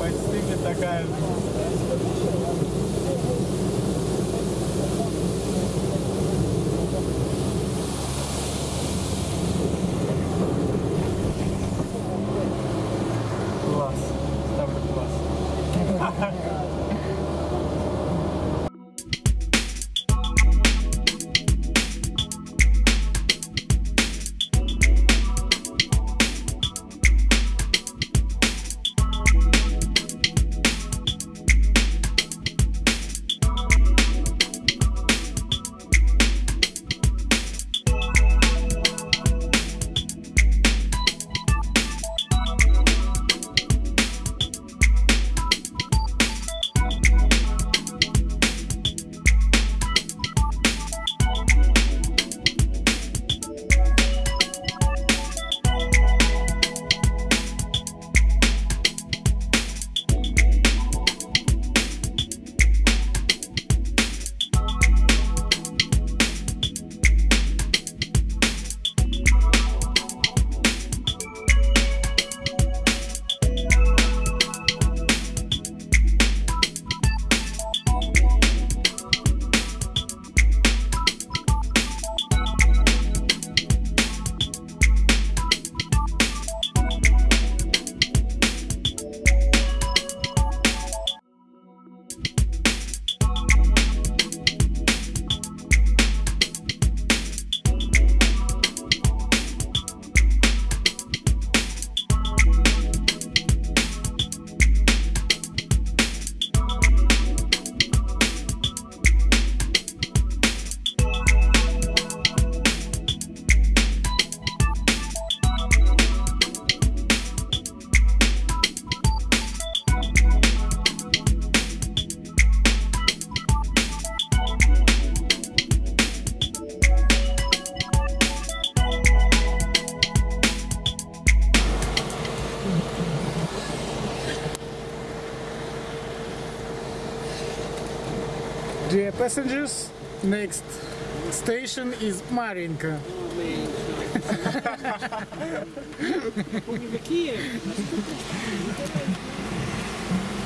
Почти такая. Dear passengers, next station is Marinka.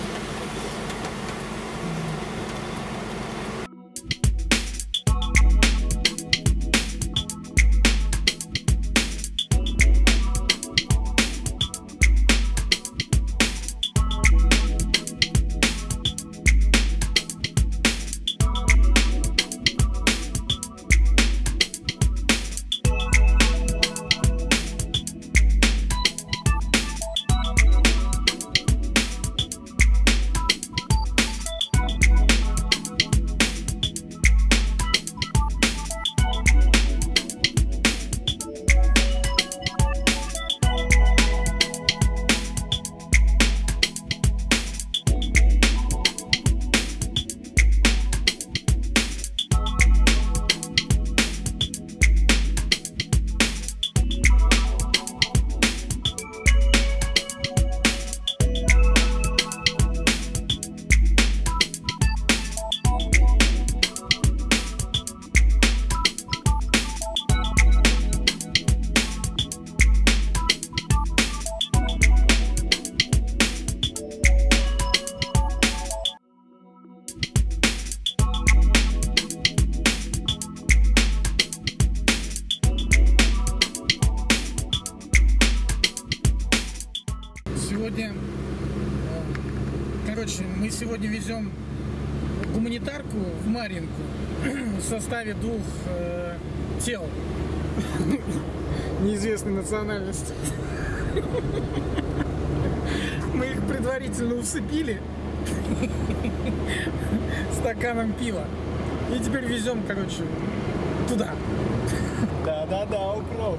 Сегодня, э, короче, мы сегодня везем гуманитарку в Маринку в составе двух э, тел неизвестной национальности. Мы их предварительно усыпили стаканом пива. И теперь везем, короче, туда. Да-да-да, укропы.